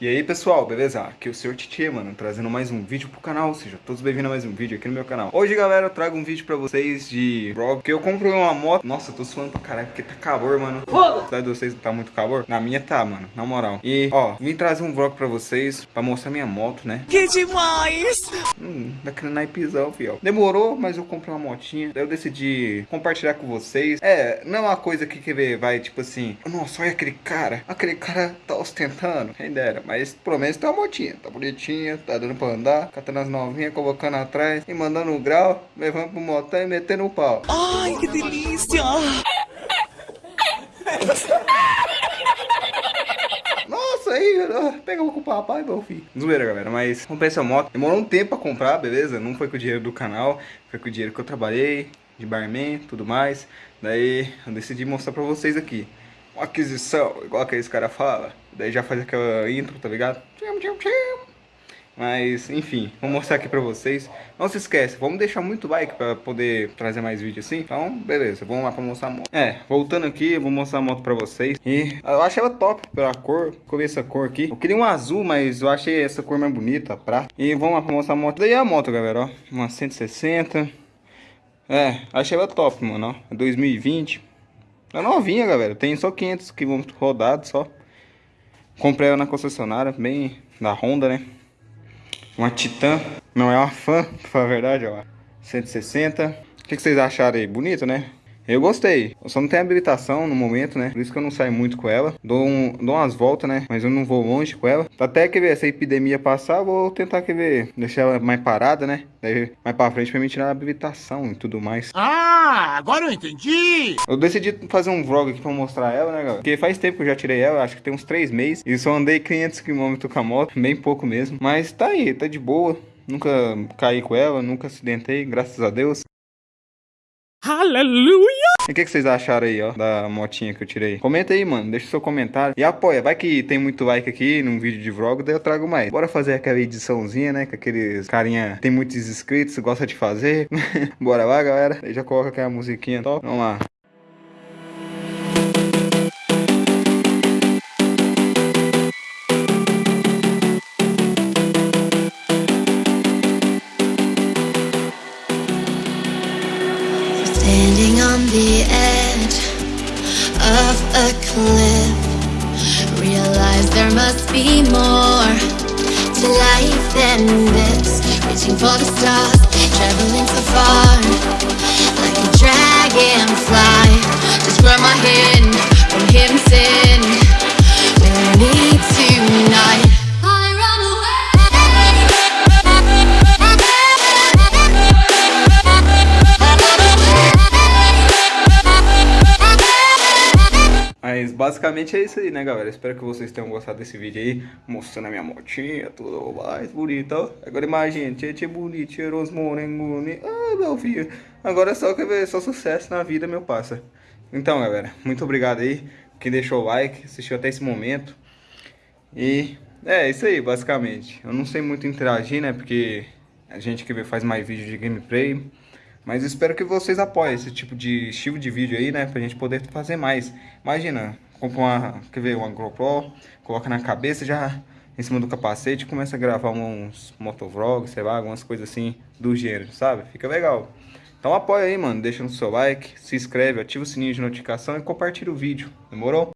E aí pessoal, beleza? Aqui é o Sr. Titi, mano, trazendo mais um vídeo pro canal, ou seja, todos bem-vindos a mais um vídeo aqui no meu canal Hoje, galera, eu trago um vídeo pra vocês de vlog, que eu comprei uma moto Nossa, eu tô suando pra caralho, porque tá calor, mano Foda! Cidade de vocês tá muito calor? Na minha tá, mano, na moral E, ó, vim trazer um vlog pra vocês, pra mostrar minha moto, né Que demais! Hum, daquele naipezão, fiel Demorou, mas eu comprei uma motinha Daí eu decidi compartilhar com vocês É, não é uma coisa que, que vai, tipo assim Nossa, olha aquele cara, aquele cara tá ostentando Quem dera, mas pelo menos tá uma motinha, tá bonitinha, tá dando pra andar, catando as novinhas, colocando atrás e mandando o grau, levando pro motel e metendo o pau. Ai, que delícia! Nossa, aí, pega com o papai, meu filho. Zoeira, galera, mas comprei essa moto. Demorou um tempo pra comprar, beleza? Não foi com o dinheiro do canal, foi com o dinheiro que eu trabalhei, de barman, tudo mais. Daí eu decidi mostrar pra vocês aqui aquisição, igual aqueles cara fala. Daí já faz aquela intro, tá ligado? Mas, enfim, vou mostrar aqui pra vocês. Não se esquece, vamos deixar muito like pra poder trazer mais vídeo assim. Então, beleza, vamos lá pra mostrar a moto. É, voltando aqui, vou mostrar a moto pra vocês. E eu achei ela top pela cor. Escolhi essa cor aqui. Eu queria um azul, mas eu achei essa cor mais bonita, prata. E vamos lá pra mostrar a moto. Daí é a moto, galera, ó. Uma 160. É, achei ela top, mano, ó. 2020. É novinha, galera. Tem só 500 km rodados só. Comprei ela na concessionária, bem da Honda, né? Uma Titan. Não é uma fã, pra falar a verdade, ó. 160. O que, que vocês acharam aí? Bonito, né? Eu gostei. Eu só não tenho habilitação no momento, né? Por isso que eu não saio muito com ela. Dou, um, dou umas voltas, né? Mas eu não vou longe com ela. Até que ver essa epidemia passar, vou tentar que ver. Deixar ela mais parada, né? Daí mais pra frente pra me tirar a habilitação e tudo mais. Ah, agora eu entendi! Eu decidi fazer um vlog aqui pra mostrar ela, né, galera? Porque faz tempo que eu já tirei ela, acho que tem uns 3 meses. E só andei 500 km com a moto, bem pouco mesmo. Mas tá aí, tá de boa. Nunca caí com ela, nunca acidentei, graças a Deus. Aleluia! E o que, que, vocês acharam aí, ó, da motinha que eu tirei? Comenta aí, mano, deixa seu comentário e apoia. Vai que tem muito like aqui num vídeo de vlog, daí eu trago mais. Bora fazer aquela ediçãozinha, né, que aqueles carinha tem muitos inscritos, gosta de fazer. Bora lá, galera. Aí já coloca aquela musiquinha top. Vamos lá. The edge of a cliff. Realize there must be more to life than this. Reaching for the stars, basicamente é isso aí, né, galera? Espero que vocês tenham gostado desse vídeo aí, mostrando a minha motinha, tudo mais bonito, ó. Agora imagina, tia bonito, cheiroso, morengo, ah, meu filho. Agora é só que ver só sucesso na vida, meu passa. Então, galera, muito obrigado aí, quem deixou o like, assistiu até esse momento. E é isso aí, basicamente. Eu não sei muito interagir, né, porque a gente que faz mais vídeo de gameplay. Mas espero que vocês apoiem esse tipo de estilo de vídeo aí, né? Pra gente poder fazer mais. Imagina, compra uma, quer ver, uma GoPro, coloca na cabeça já em cima do capacete começa a gravar uns motovlogs, sei lá, algumas coisas assim do gênero, sabe? Fica legal. Então apoia aí, mano. Deixa no seu like, se inscreve, ativa o sininho de notificação e compartilha o vídeo. Demorou?